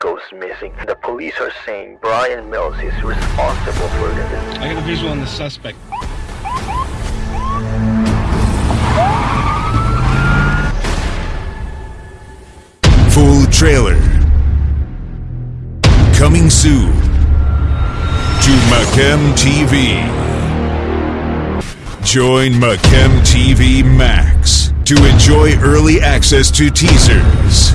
goes missing. The police are saying Brian Mills is responsible for the. I got a visual on the suspect. Full trailer. Coming soon to Macem TV. Join Macem TV Max to enjoy early access to teasers,